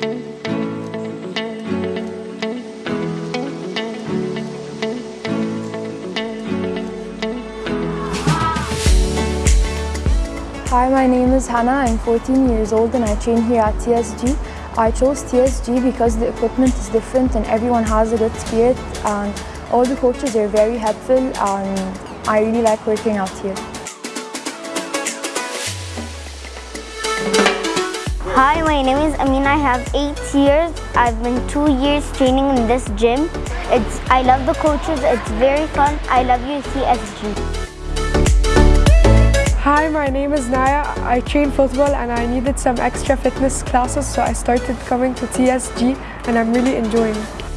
Hi, my name is Hannah. I'm 14 years old and I train here at TSG. I chose TSG because the equipment is different and everyone has a good spirit and all the coaches are very helpful and I really like working out here. Hi, my name is Amina. I have eight years. I've been two years training in this gym. It's I love the coaches. It's very fun. I love UCSG. Hi, my name is Naya. I train football and I needed some extra fitness classes so I started coming to TSG and I'm really enjoying it.